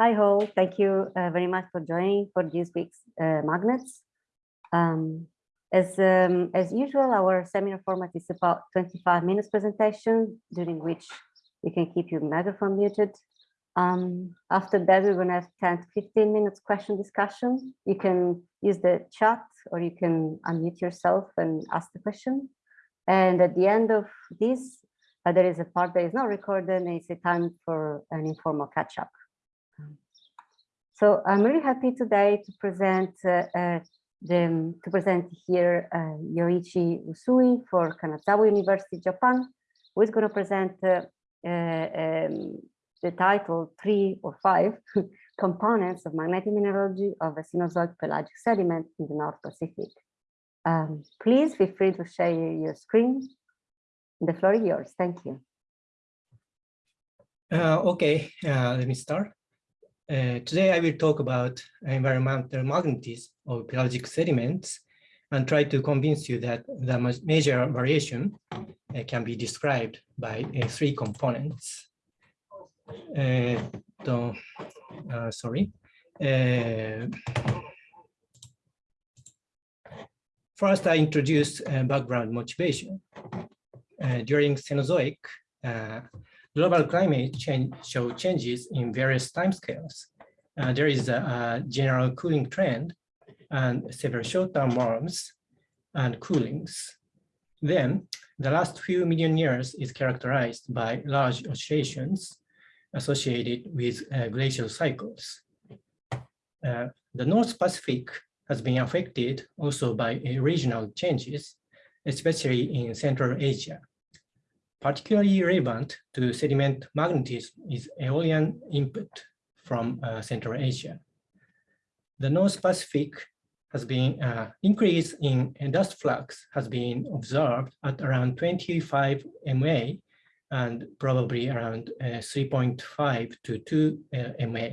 Hi all, thank you uh, very much for joining for this week's uh, Magnets. Um, as, um, as usual, our seminar format is about 25 minutes presentation, during which we can keep your microphone muted. Um, after that, we're going to have 10 to 15 minutes question discussion. You can use the chat or you can unmute yourself and ask the question. And at the end of this, uh, there is a part that is not recorded and it's a time for an informal catch up. So I'm really happy today to present uh, uh, the, to present here uh, Yoichi Usui for Kanazawa University, Japan, who is going to present uh, um, the title three or five components of magnetic mineralogy of a Cenozoic pelagic sediment in the North Pacific. Um, please feel free to share your screen. The floor is yours. Thank you. Uh, okay, uh, let me start. Uh, today I will talk about environmental magnetism of pelagic sediments and try to convince you that the major variation uh, can be described by uh, three components. Uh, sorry. First, I introduce background motivation. during Cenozoic, global climate change show changes in various timescales. Uh, there is a, a, general cooling trend and several short-term warms and coolings. Then the last few million years is characterized by large oscillations associated with uh, glacial cycles. Uh, the North Pacific has been affected also by regional changes, especially in Central Asia. Particularly relevant to sediment magnetism is aeolian input from uh, Central Asia. The North Pacific has been uh, increase in dust flux has been observed at around 25 MA and probably around uh, 3.5 to 2 uh, MA.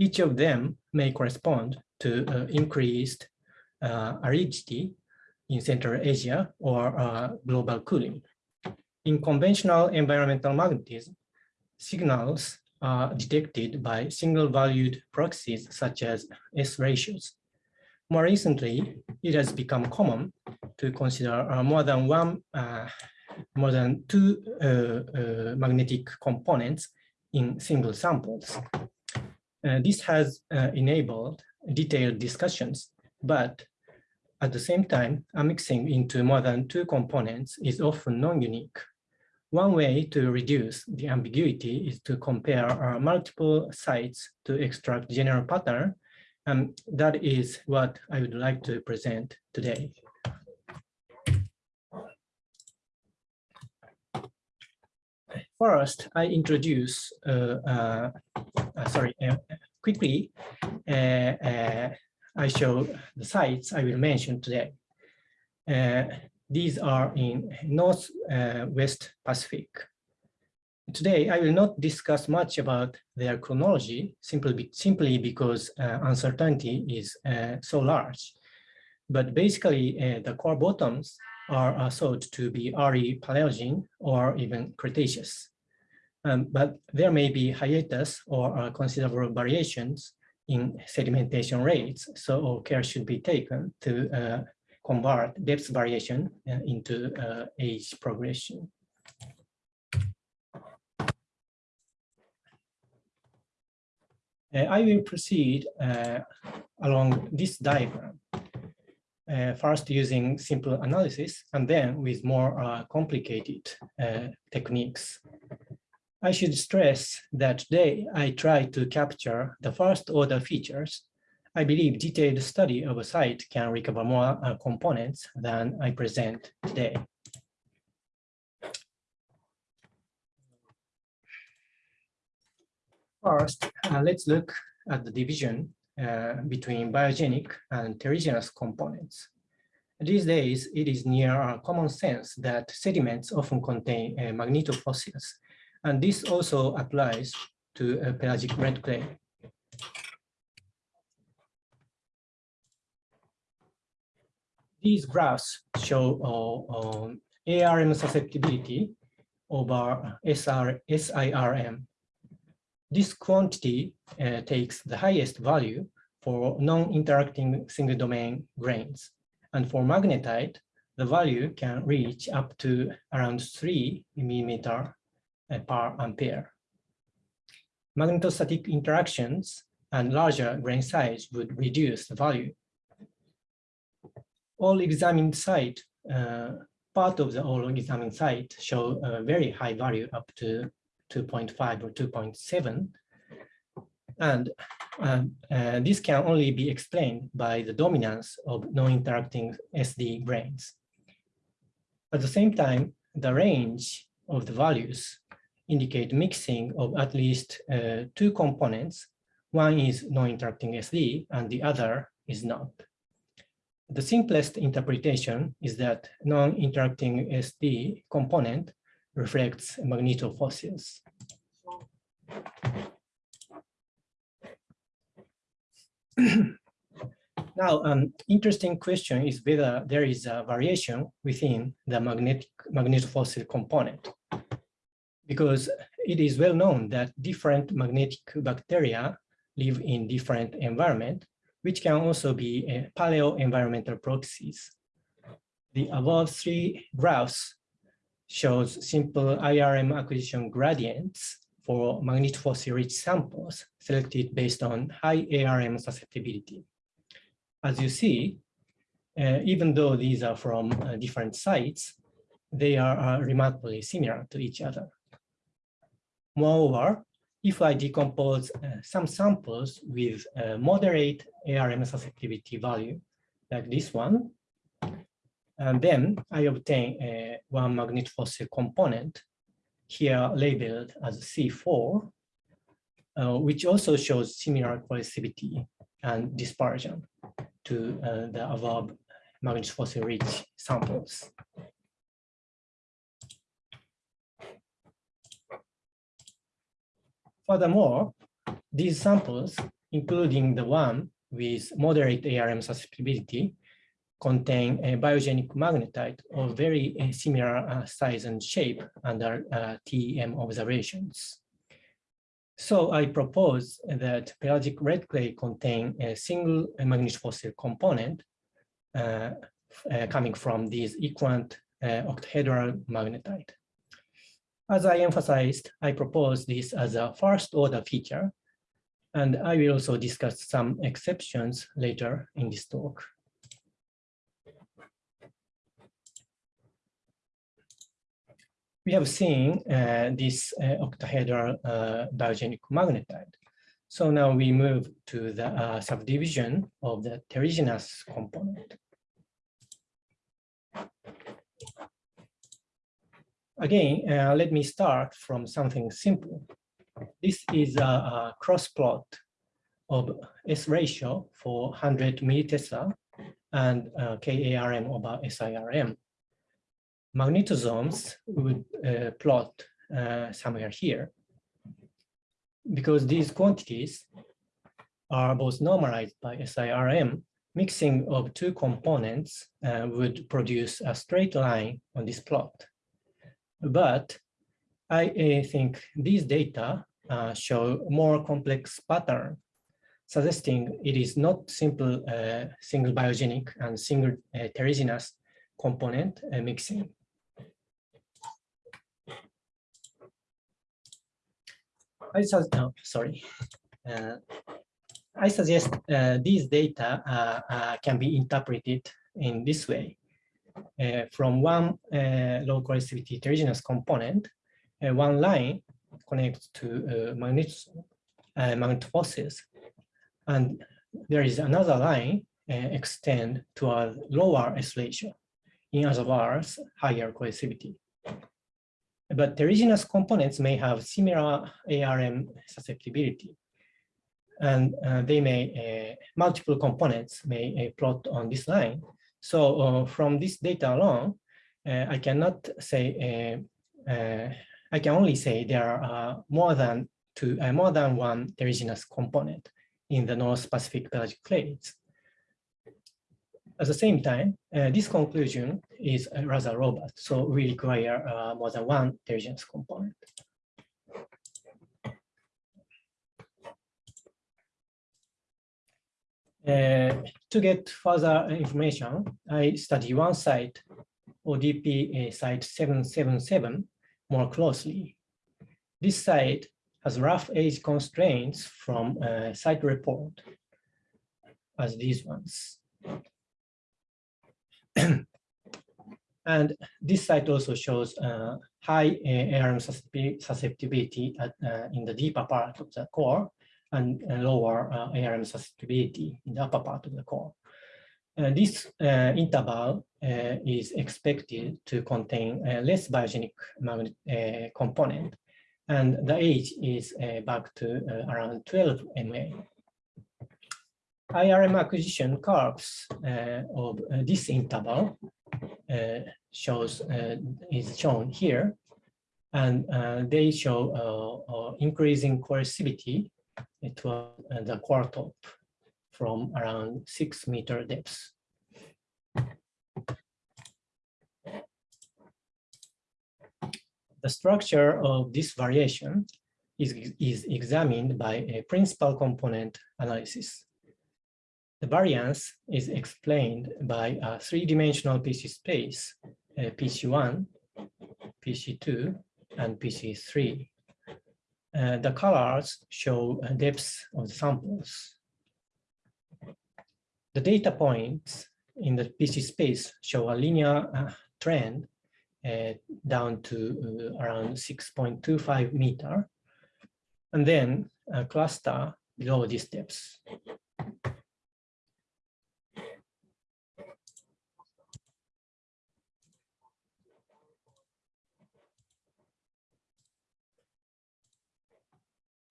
Each of them may correspond to uh, increased uh, aridity in Central Asia or global cooling. In conventional environmental magnetism, signals are detected by single-valued proxies such as S ratios. More recently, it has become common to consider uh, more than one, uh, more than two uh, uh magnetic components in single samples. Uh, this has uh, enabled detailed discussions, but at the same time, a mixing into more than two components is often non-unique. One way to reduce the ambiguity is to compare uh, multiple sites to extract general pattern. And that is what I would like to present today. First, I introduce, uh, uh, uh sorry, uh, quickly, uh, I show the sites I will mention today. These are in Northwest uh, Pacific. Today, I will not discuss much about their chronology simply, simply because uh, uncertainty is uh, so large. But basically, uh, the core bottoms are, are, thought to be early Paleogene or even Cretaceous. Um, but there may be hiatus or uh, considerable variations in sedimentation rates, so care should be taken to uh, convert depth variation uh, into uh, age progression. Uh, I will proceed along this diagram, first using simple analysis and then with more complicated techniques. I should stress that today I try to capture the first order features I believe detailed study of a site can recover more uh, components than I present today. First, uh, let's look at the division uh, between biogenic and terrigenous components. These days, it is near common sense that sediments often contain uh, magnetofossils, and this also applies to uh, pelagic red clay. These graphs show uh, um, ARM susceptibility over SR, SIRM. this quantity uh, takes the highest value for non-interacting single domain grains. And for magnetite, the value can reach up to around three millimeter uh, per ampere. Magnetostatic interactions and larger grain size would reduce the value. All examined site, uh, part of the all examined site show a very high value up to 2.5 or 2.7. And um, uh, this can only be explained by the dominance of non-interacting SD grains. At the same time, the range of the values indicate mixing of at least uh, two components. One is non-interacting SD and the other is not. The simplest interpretation is that non-interacting SD component reflects magnetofossils. Now, an interesting question is whether there is a variation within the magnetic magnetofossil component. Because it is well known that different magnetic bacteria live in different environment, which can also be uh, paleo-environmental proxies. The above three graphs shows simple IRM acquisition gradients for magnetofossil-rich samples selected based on high ARM susceptibility. As you see, uh, even though these are from uh, different sites, they are uh, remarkably similar to each other. Moreover, if I decompose uh, some samples with a moderate ARM susceptibility value, like this one, and then I obtain a one magnetofossil component here labeled as C4, uh, which also shows similar coercivity and dispersion to uh, the above magnetofossil rich samples. Furthermore, these samples, including the one with moderate ARM susceptibility, contain a biogenic magnetite of very uh, similar uh, size and shape under uh, TEM observations. So I propose that pelagic red clay contain a single magnetofossil component uh, uh, coming from these equant uh, octahedral magnetite. As I emphasized, I propose this as a first order feature, and I will also discuss some exceptions later in this talk. we have seen uh, this uh, octahedral uh, biogenic magnetite. So now we move to the uh, subdivision of the terrigenous component. Again, uh, let me start from something simple. This is a, a cross plot of S ratio for 100 millitesla and uh, KARM over SIRM magnetosomes would uh, plot uh, somewhere here. Because these quantities are both normalized by SIRM, mixing of two components uh, would produce a straight line on this plot. But I uh, think these data uh, show more complex pattern, suggesting it is not simple uh, single biogenic and single terrigenous component mixing. I oh, sorry. Uh, I suggest uh, these data uh, uh can be interpreted in this way. Uh, from one uh, low coercivity terrigenous component, one line connects to magnetofossils, and there is another line extend to a lower S ratio. In other words, higher coercivity. But terrigenous components may have similar ARM susceptibility. And uh, they may, uh, multiple components may uh, plot on this line. So uh, from this data alone, uh, I cannot say, uh, I can only say there are more than two, more than one terrigenous component in the North Pacific pelagic clays. At the same time, uh, this conclusion is rather robust, so we require uh, more than one terrigenous component. Uh, to get further information, I study one site, ODP uh, site 777, more closely. This site has rough age constraints from uh, site report as these ones. and this site also shows uh, high uh, ARM susceptibility at, in the deeper part of the core and lower uh, ARM susceptibility in the upper part of the core. Uh, this uh, interval uh, is expected to contain less biogenic magnet uh, component, and the age is uh, back to around 12 MA. IRM acquisition curves of this interval shows is shown here, and they show increasing coercivity it was the core top from around six meter depth. The structure of this variation is, is examined by a principal component analysis. The variance is explained by a three-dimensional PC space, uh, PC1, PC2, and PC3. Uh, the colors show depths of the samples. The data points in the PC space show a linear uh, trend uh, down to uh, around 6.25 meter, and then a cluster below these depth.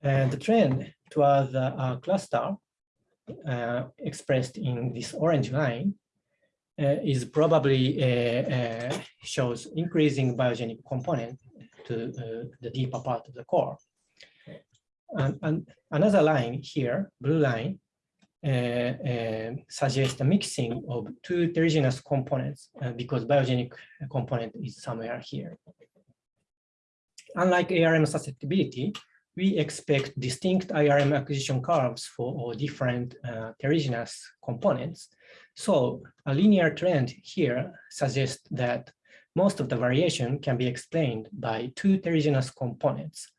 And the trend towards the uh, cluster uh, expressed in this orange line uh, is probably uh, uh, shows increasing biogenic component to uh, the deeper part of the core. And, and another line here, blue line, suggests a mixing of two terrigenous components because biogenic component is somewhere here. Unlike ARM susceptibility, we expect distinct IRM acquisition curves for different uh, terrigenous components. So a linear trend here suggests that most of the variation can be explained by two terrigenous components,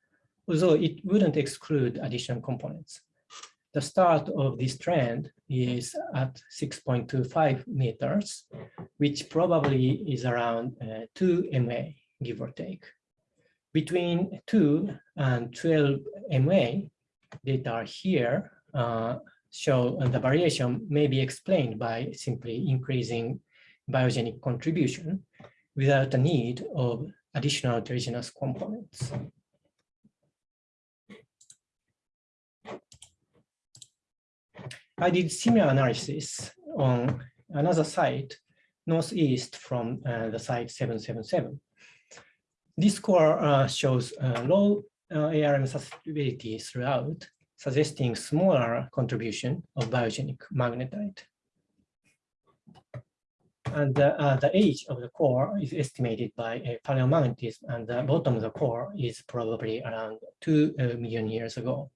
although it wouldn't exclude additional components. The start of this trend is at 6.25 meters, which probably is around uh, 2 MA, give or take between 2 and 12 MA data here uh, show the variation may be explained by simply increasing biogenic contribution without the need of additional terrigenous components. I did similar analysis on another site northeast from uh, the site 777 this core uh, shows uh, low uh, ARM susceptibility throughout, suggesting smaller contribution of biogenic magnetite. And uh, the age of the core is estimated by paleomagnetism, and the bottom of the core is probably around 2 uh, million years ago.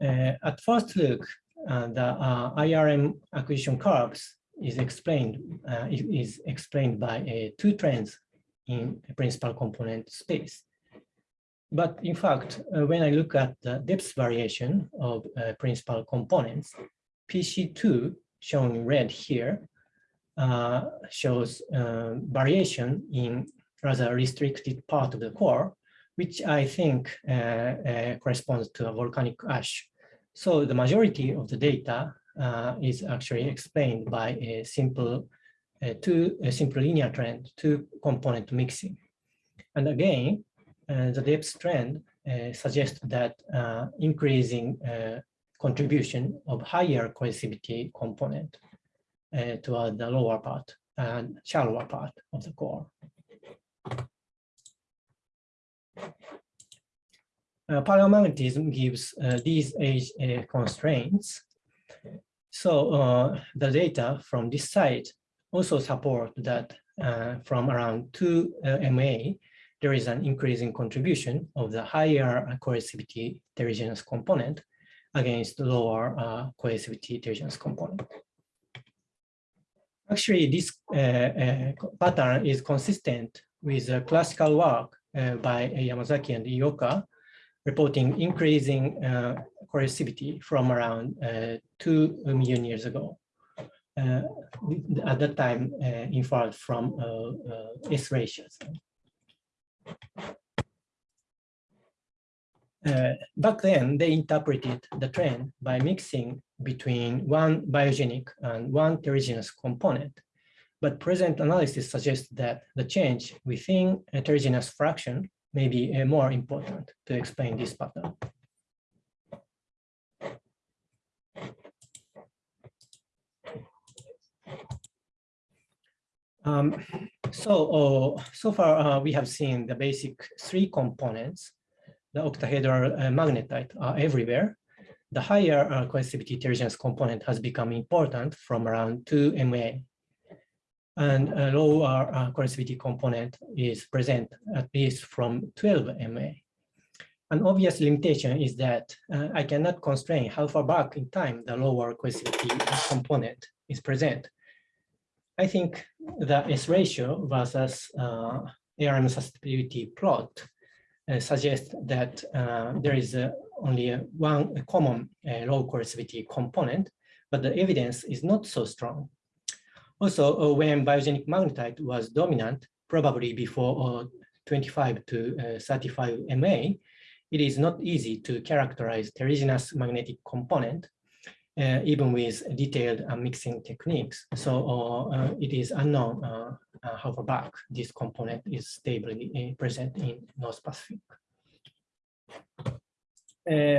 At first look, the IRM acquisition curves is explained is explained by two trends in principal component space. But in fact, uh, when I look at the depth variation of uh, principal components, PC2 shown in red here uh, shows uh, variation in rather restricted part of the core, which I think uh, uh, corresponds to a volcanic ash. So the majority of the data is actually explained by a simple uh, two a simple linear trend, two component mixing. And again, uh, the depth trend uh, suggests that increasing contribution of higher coercivity component toward the lower part and shallower part of the core. Uh, paleomagnetism gives uh, these age uh, constraints. So the data from this site also support that uh, from around 2 uh, MA, there is an increasing contribution of the higher coercivity terrigenous component, against lower uh, coercivity terrigenous component. Actually, this uh, uh, pattern is consistent with the classical work uh, by Yamazaki and Ioka, reporting increasing coercivity from around uh, 2 million years ago. Uh, at that time, inferred from S ratios. Uh, back then, they interpreted the trend by mixing between one biogenic and one terrigenous component. But present analysis suggests that the change within a terrigenous fraction may be uh, more important to explain this pattern. Um, so, uh, so far uh, we have seen the basic three components the octahedral uh, magnetite are everywhere. The higher uh, coercivity terrigenous component has become important from around 2 MA. And a lower uh, component is present at least from 12 MA. An obvious limitation is that uh, I cannot constrain how far back in time the lower coercivity component is present. I think the S ratio versus uh, ARM susceptibility plot uh, suggest that uh, there is uh, only one common low coercivity component, but the evidence is not so strong. Also, when biogenic magnetite was dominant, probably before 25 to 35 MA, it is not easy to characterize terrigenous magnetic component uh, even with detailed uh, mixing techniques. So uh, it is unknown how far back this component is stably present in North Pacific.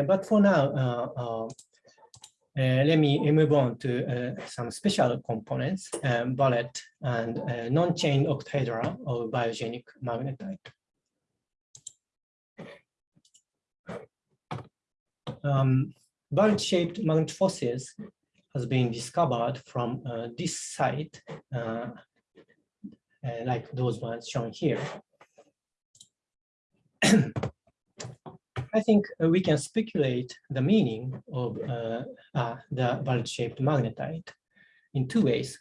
but for now, uh, let me move on to uh, some special components, um, bullet and uh, non-chain octahedra of biogenic magnetite. Um, bullet-shaped magnet fossils has been discovered from uh, this site, uh, uh, like those ones shown here. I think uh, we can speculate the meaning of uh, the bullet-shaped magnetite in two ways.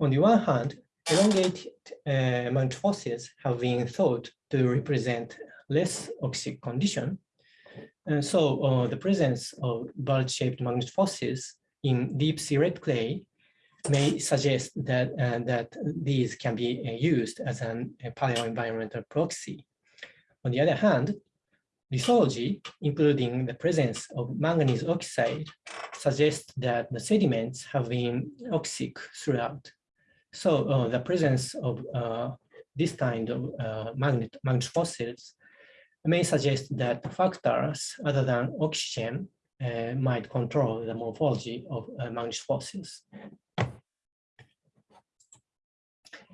On the one hand, elongated magnet fossils have been thought to represent less oxic condition, and so uh, the presence of bullet-shaped magnet fossils in deep sea red clay may suggest that, uh, that these can be uh, used as an, a paleo-environmental proxy. On the other hand, lithology, including the presence of manganese oxide, suggests that the sediments have been oxic throughout. So uh, the presence of uh, this kind of uh, magnet, magnet fossils may suggest that factors other than oxygen uh, might control the morphology of uh, fossils.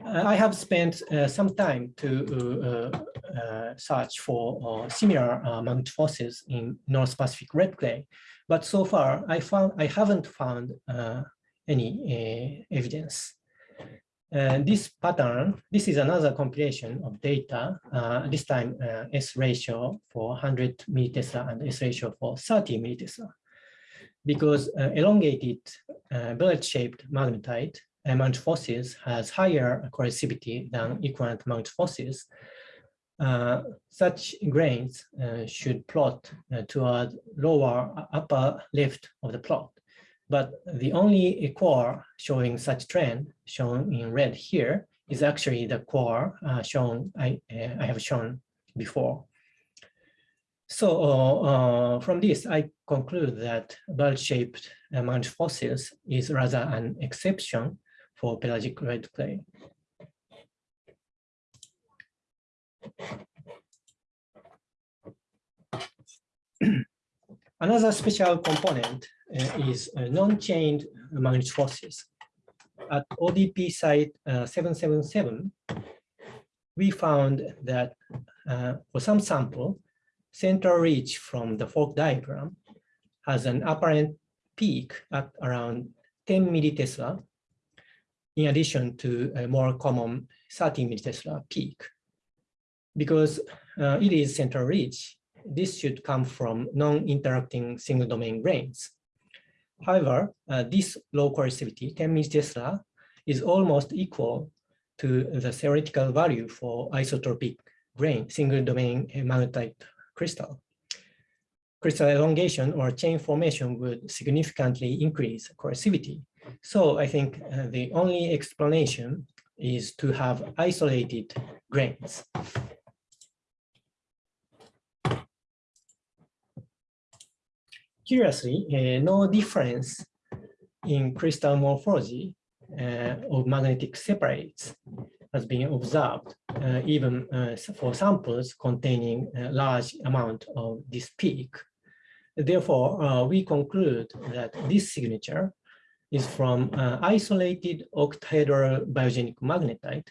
Uh, I have spent uh, some time to uh, uh, search for similar magnet fossils in North Pacific red clay, but so far I found I haven't found any evidence. Uh, this pattern, this is another compilation of data, uh, this time uh, S ratio for 100 millitesla and S ratio for 30 millitesla. Because uh, elongated uh, bullet-shaped magnetite, magnet fossils has higher coercivity than equivalent magnet fossils, such grains should plot toward lower upper left of the plot. But the only core showing such trend shown in red here is actually the core uh, shown I, uh, I have shown before. So uh, uh from this, I conclude that bullet-shaped magnet fossils is rather an exception for pelagic red clay. Another special component uh, is uh, non-chained magnet fossils. At ODP site uh, 777, we found that for some sample, central ridge from the FORC diagram has an apparent peak at around 10 millitesla, in addition to a more common 30 millitesla peak. Because uh, it is central ridge, this should come from non-interacting single domain grains. However, uh, this low coercivity, 10 millitesla, is almost equal to the theoretical value for isotropic grain, single domain magnetite crystal. Crystal elongation or chain formation would significantly increase coercivity. So I think uh, the only explanation is to have isolated grains. Curiously, uh, no difference in crystal morphology uh, of magnetic separates has been observed, uh, even for samples containing a large amount of this peak. Therefore, we conclude that this signature is from isolated octahedral biogenic magnetite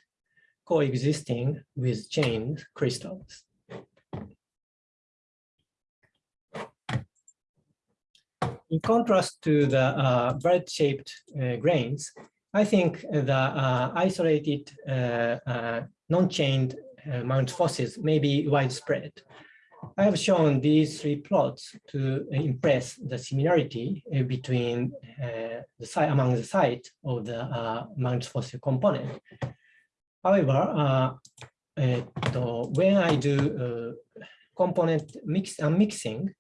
coexisting with chained crystals. In contrast to the uh, bullet-shaped uh, grains, I think the uh, isolated uh, uh, non-chained magnetofossils may be widespread. I have shown these three plots to impress the similarity between the site among the site of the magnetofossil component. However, when I do component mix and mixing,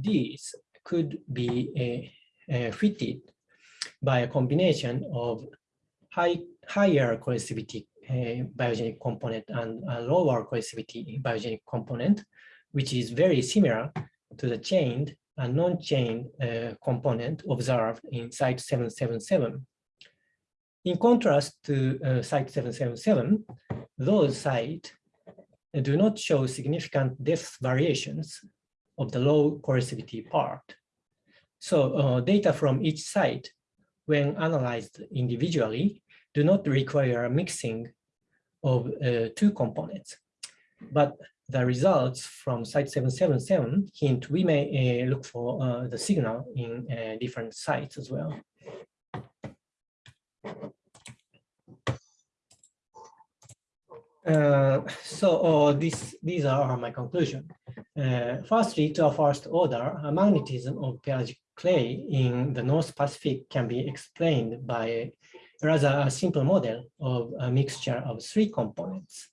these could be uh, fitted by a combination of high, higher coercivity uh, biogenic component and a lower coercivity biogenic component, which is very similar to the chained and non-chained uh, component observed in site 777. In contrast to uh, site 777, those sites do not show significant depth variations of the low coercivity part. So uh, data from each site when analyzed individually, do not require a mixing of uh, two components. But the results from site 777 hint we may uh, look for uh, the signal in uh, different sites as well. Uh, so uh, this, these are my conclusion. Uh, firstly, to a first order, a magnetism of pelagic clay in the North Pacific can be explained by rather a simple model of a mixture of three components.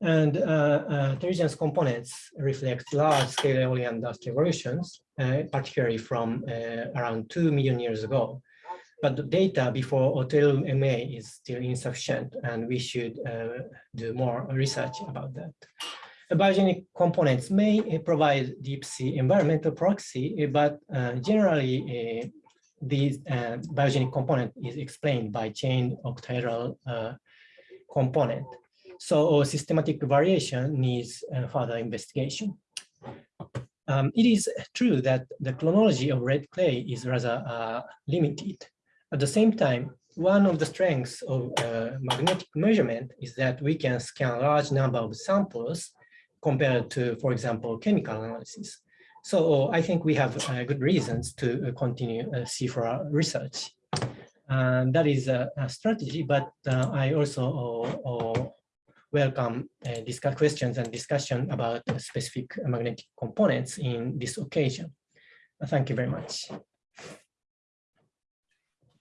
And uh, uh, components reflect large-scale eolian dust evolutions, uh, particularly from around 2 million years ago. But the data before Otelum MA is still insufficient, and we should uh, do more research about that biogenic components may uh, provide deep sea environmental proxy, uh, but uh, generally these biogenic component is explained by chain octahedral component. So systematic variation needs further investigation. Um, it is true that the chronology of red clay is rather uh, limited. At the same time, one of the strengths of uh, magnetic measurement is that we can scan a large number of samples compared to, for example, chemical analysis. So I think we have uh, good reasons to uh, continue uh, CIFRA research. And that is a, a strategy, but uh, I also uh, uh, welcome discuss questions and discussion about specific magnetic components in this occasion. thank you very much.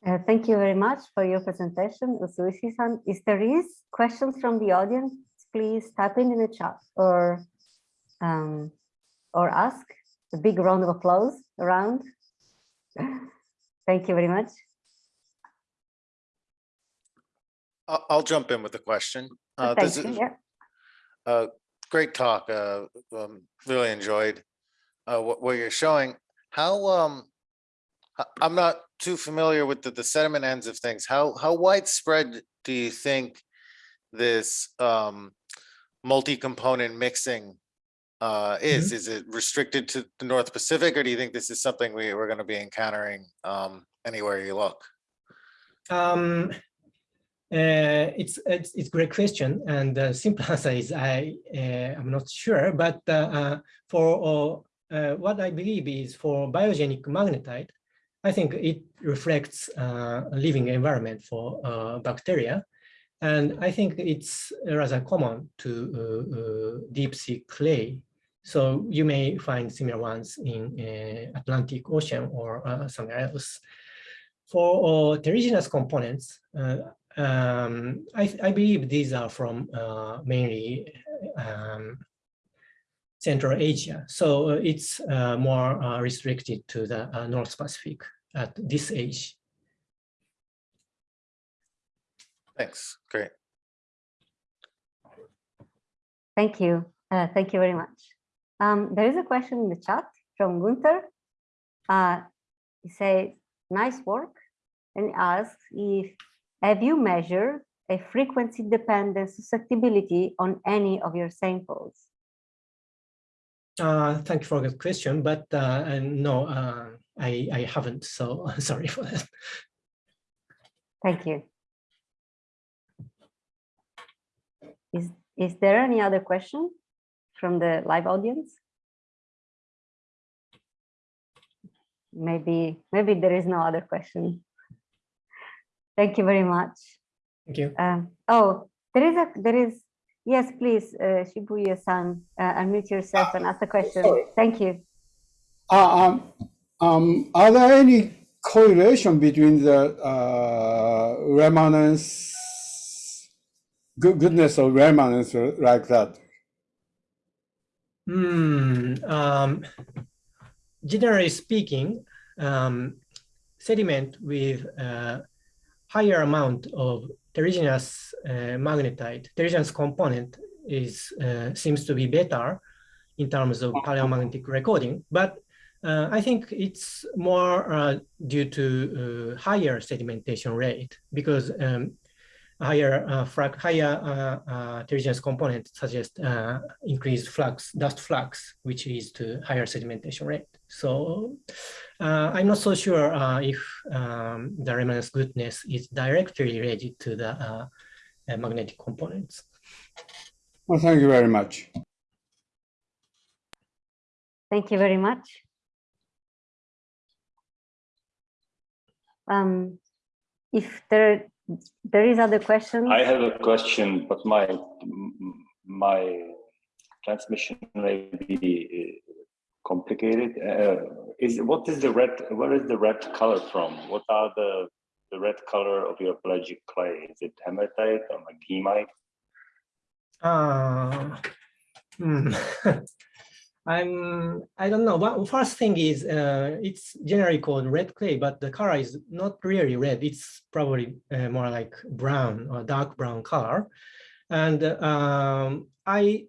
Uh, thank you very much for your presentation, Usuishi-san. If there is questions from the audience, please type in in the chat or um, or ask. A big round of applause around. Thank you very much. I'll jump in with a question. Uh, Thank this you. is Yeah. a great talk. Uh, um, really enjoyed uh, what, what you're showing. How um, I'm not too familiar with the, the sediment ends of things. How how widespread do you think this um, multi-component mixing uh, is? Is it restricted to the North Pacific, or do you think this is something we, we're gonna be encountering um, anywhere you look? Um, uh, it's it's it's great question, and the simple answer is I uh, I'm not sure. But uh, uh for uh, what I believe is for biogenic magnetite, I think it reflects uh, a living environment for bacteria, and I think it's rather common to uh, uh, deep sea clay. So you may find similar ones in uh, Atlantic Ocean or uh, somewhere else. For uh, terrigenous components, uh, um, I, I believe these are from uh, mainly um, Central Asia. So uh, it's uh, more uh, restricted to the uh, North Pacific at this age. Thanks, great. Thank you. Uh, thank you very much. Um, there is a question in the chat from Gunther. Uh, he says, nice work. And he asks if, have you measured a frequency dependent susceptibility on any of your samples? Uh, thank you for the question, but uh, no, uh, I, I haven't, so sorry for that. Thank you. Is, is there any other question from the live audience? Maybe, maybe there is no other question. Thank you very much. Thank you. Um, oh, there is a, there is, yes, please, uh, Shibuya-san, uh, unmute yourself and ask the question. Thank you. Uh, um, um, are there any correlation between the uh, remanence, good, goodness of remanence like that? Hmm. um, generally speaking, um, sediment with uh, higher amount of terrigenous uh, magnetite, terrigenous component is uh, seems to be better in terms of paleomagnetic recording, but uh, I think it's more uh, due to uh, higher sedimentation rate because um, higher uh, frac higher uh, uh, terrigenous component suggest uh, increased flux, dust flux, which leads to higher sedimentation rate. So uh, I'm not so sure uh, if um, the remanence goodness is directly related to the uh, uh, magnetic components. Well, thank you very much. Thank you very much. Um, if there, there is other question, I have a question, but my my transmission may be uh, complicated. Uh, is what is the red? Where is the red color from? What are the the red color of your pelagic clay? Is it hematite or maghemite? Uh, hmm. I'm, I don't know. One first thing is uh, it's generally called red clay, but the color is not really red. It's probably uh, more like brown or dark brown color. And um, I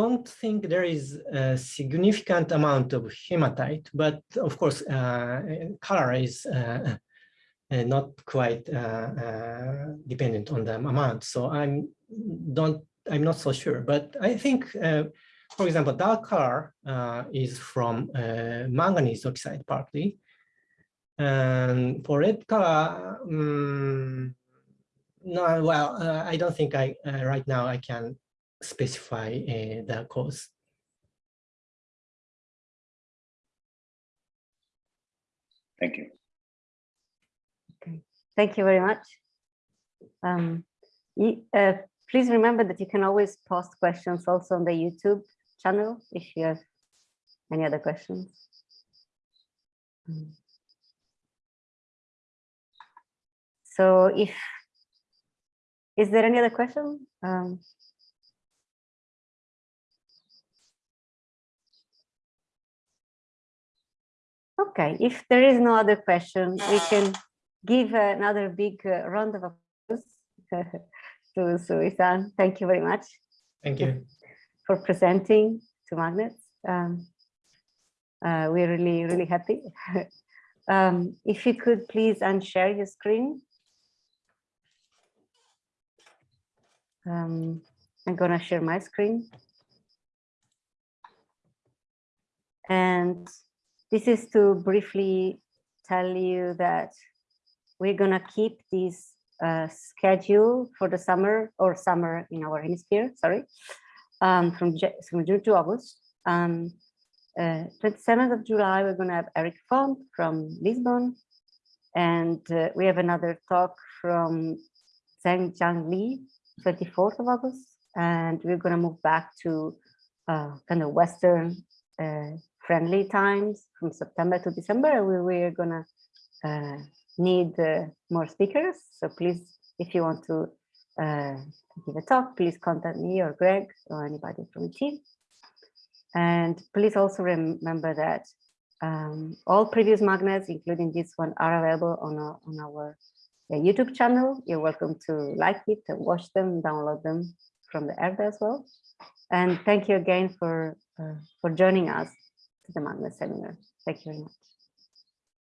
don't think there is a significant amount of hematite, but of course, uh, color is uh, uh, not quite uh, uh, dependent on the amount. So I'm don't I'm not so sure, but I think, uh, for example, dark color uh, is from uh, manganese oxide partly. And for red color, um, no, well, uh, I don't think I uh, right now I can specify uh, the cause. Thank you. Okay. Thank you very much. Um, y- uh, please remember that you can always post questions also on the YouTube channel if you have any other questions. Mm. So if, is there any other question? Um, Okay, if there is no other question, we can give another big uh, round of applause to Sui-san. Thank you very much Thank you. For presenting to Magnets. Um, uh, we're really, really happy. um, if you could please unshare your screen. Um, I'm gonna share my screen. And this is to briefly tell you that we're gonna keep this uh, schedule for the summer or summer in our hemisphere, sorry, um, from, from June to August. Um, uh, 27th of July, we're gonna have Eric Font from Lisbon. And uh, we have another talk from Zhang Jiang Li, 24th of August. And we're gonna move back to uh, kind of Western uh, friendly times from September to December. We we're gonna uh, need uh, more speakers. So please, if you want to uh, give a talk, please contact me or Greg or anybody from the team. And please also remember that um, all previous magnets, including this one, are available on our, on our uh, YouTube channel. You're welcome to like it, and watch them, download them from the Erda as well. And thank you again for uh, for joining us to the magnet seminar. Thank you very much.